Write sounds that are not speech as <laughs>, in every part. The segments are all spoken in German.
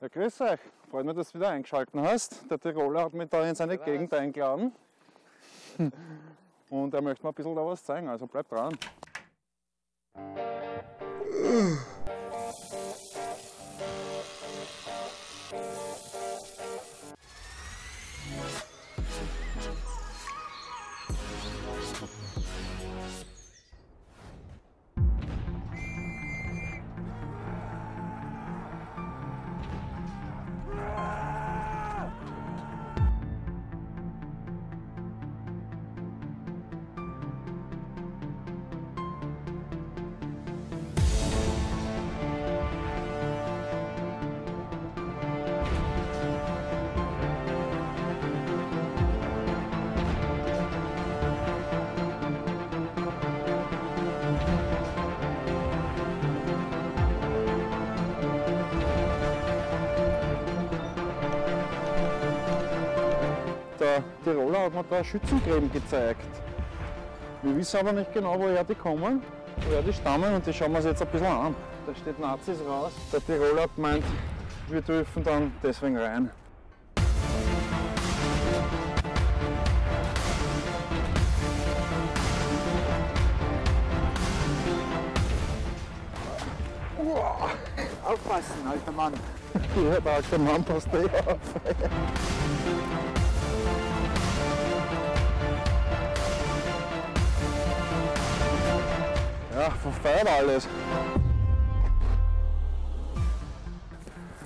Ja, grüß euch. Freut mich, dass du wieder eingeschaltet hast. Der Tiroler hat mich da in seine Gegend eingeladen. <laughs> Und er möchte mir ein bisschen da was zeigen, also bleib dran. Der Tiroler hat mir da Schützengräben gezeigt. Wir wissen aber nicht genau, woher die kommen, woher die stammen und die schauen wir uns jetzt ein bisschen an. Da steht Nazis raus. Der Tiroler hat gemeint, wir dürfen dann deswegen rein. Aufpassen, alter Mann. Ja, der alte Mann passt eh auf. Verfeuert alles.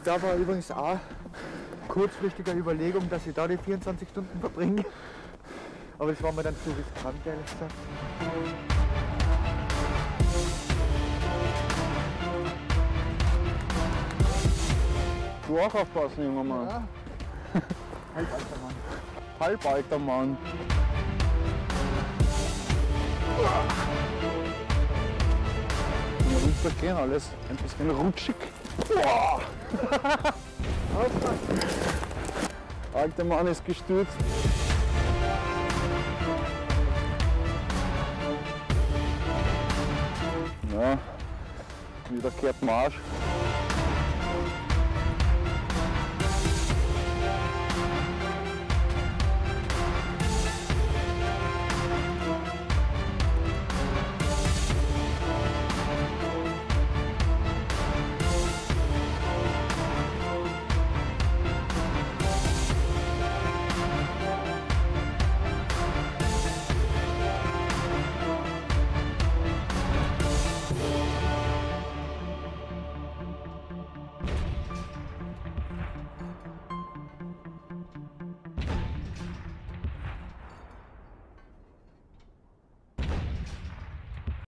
Da war übrigens auch kurzfristige Überlegung, dass ich da die 24 Stunden verbringe. Aber das war mir dann zu riskant, ehrlich gesagt. Du auch aufpassen, junger Mann. Ja. <laughs> Halt, alter Mann. Halbalter Mann. Runtergehen, alles ein bisschen rutschig. Boah. Alter Mann ist gestürzt. Ja, wieder kehrt Marsch.